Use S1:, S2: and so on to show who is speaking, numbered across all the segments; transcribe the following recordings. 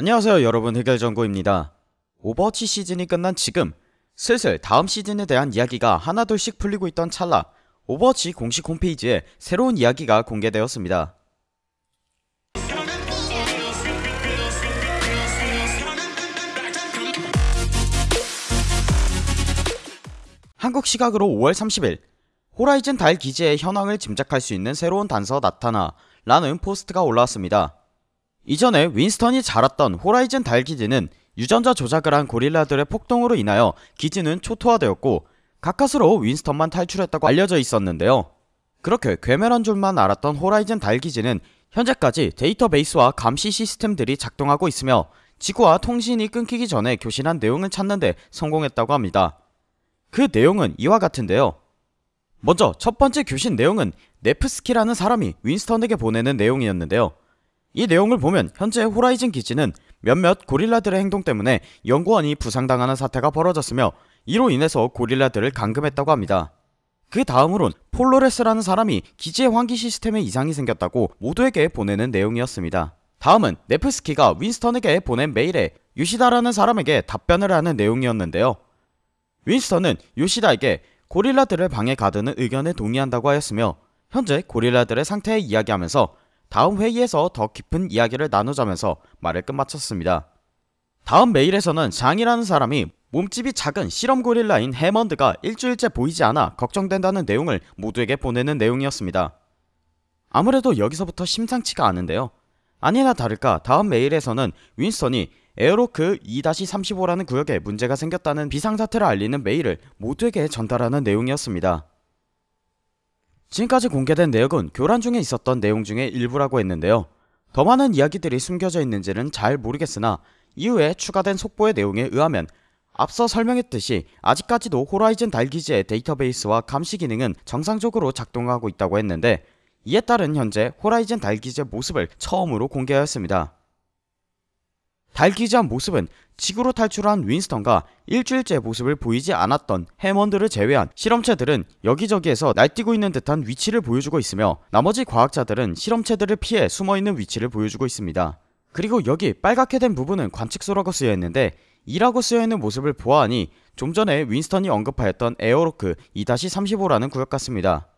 S1: 안녕하세요 여러분. 해결정보입니다. 오버워치 시즌이 끝난 지금 슬슬 다음 시즌에 대한 이야기가 하나둘씩 풀리고 있던 찰나 오버워치 공식 홈페이지에 새로운 이야기가 공개되었습니다. 한국 시각으로 5월 30일 호라이즌 달 기지의 현황을 짐작할 수 있는 새로운 단서 나타나 라는 포스트가 올라왔습니다 이전에 윈스턴이 자랐던 호라이즌 달 기지는 유전자 조작을 한 고릴라들의 폭동으로 인하여 기지는 초토화되었고 가까스로 윈스턴만 탈출했다고 알려져 있었는데요. 그렇게 괴멸한 줄만 알았던 호라이즌 달 기지는 현재까지 데이터베이스와 감시 시스템들이 작동하고 있으며 지구와 통신이 끊기기 전에 교신한 내용을 찾는데 성공했다고 합니다. 그 내용은 이와 같은데요. 먼저 첫 번째 교신 내용은 네프스키라는 사람이 윈스턴에게 보내는 내용이었는데요. 이 내용을 보면 현재 호라이즌 기지는 몇몇 고릴라들의 행동 때문에 연구원이 부상당하는 사태가 벌어졌으며 이로 인해서 고릴라들을 감금했다고 합니다. 그 다음으론 폴로레스라는 사람이 기지의 환기 시스템에 이상이 생겼다고 모두에게 보내는 내용이었습니다. 다음은 네프스키가 윈스턴에게 보낸 메일에 유시다라는 사람에게 답변을 하는 내용이었는데요. 윈스턴은 유시다에게 고릴라들을 방에 가두는 의견에 동의한다고 하였으며 현재 고릴라들의 상태에 이야기하면서 다음 회의에서 더 깊은 이야기를 나누자면서 말을 끝마쳤습니다. 다음 메일에서는 장이라는 사람이 몸집이 작은 실험 고릴라인 해먼드가 일주일째 보이지 않아 걱정된다는 내용을 모두에게 보내는 내용이었습니다. 아무래도 여기서부터 심상치가 않은데요. 아니나 다를까 다음 메일에서는 윈스턴이 에어로크 2-35라는 구역에 문제가 생겼다는 비상사태를 알리는 메일을 모두에게 전달하는 내용이었습니다. 지금까지 공개된 내역은 교란 중에 있었던 내용 중의 일부라고 했는데요. 더 많은 이야기들이 숨겨져 있는지는 잘 모르겠으나 이후에 추가된 속보의 내용에 의하면 앞서 설명했듯이 아직까지도 호라이즌 달기지의 데이터베이스와 감시 기능은 정상적으로 작동하고 있다고 했는데 이에 따른 현재 호라이즌 달기지의 모습을 처음으로 공개하였습니다. 달기지한 모습은 지구로 탈출한 윈스턴과 일주일째 모습을 보이지 않았던 해먼드를 제외한 실험체들은 여기저기에서 날뛰고 있는 듯한 위치를 보여주고 있으며 나머지 과학자들은 실험체들을 피해 숨어있는 위치를 보여주고 있습니다. 그리고 여기 빨갛게 된 부분은 관측소라고 쓰여있는데 이라고 쓰여있는 모습을 보아하니 좀 전에 윈스턴이 언급하였던 에어로크 2-35라는 구역 같습니다.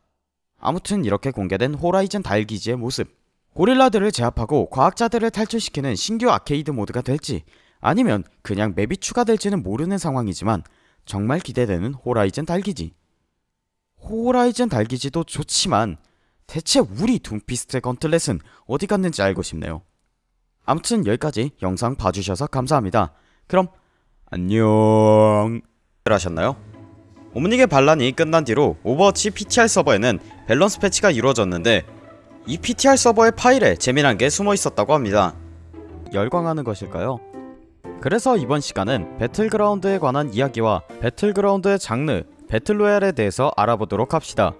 S1: 아무튼 이렇게 공개된 호라이즌 달기지의 모습 고릴라들을 제압하고 과학자들을 탈출시키는 신규 아케이드 모드가 될지 아니면 그냥 map이 추가될지는 모르는 상황이지만 정말 기대되는 호라이즌 달기지. 호라이즌 달기지도 좋지만 대체 우리 둠피스트의 gauntlet은 어디 갔는지 알고 싶네요. 아무튼 여기까지 영상 봐주셔서 감사합니다. 그럼 안녕. 하셨나요? 오므닉의 반란이 끝난 뒤로 오버워치 PTR 서버에는 밸런스 패치가 이루어졌는데 이 PTR 서버의 파일에 재미난 게 숨어 있었다고 합니다. 열광하는 것일까요? 그래서 이번 시간은 배틀그라운드에 관한 이야기와 배틀그라운드의 장르, 배틀로얄에 대해서 알아보도록 합시다.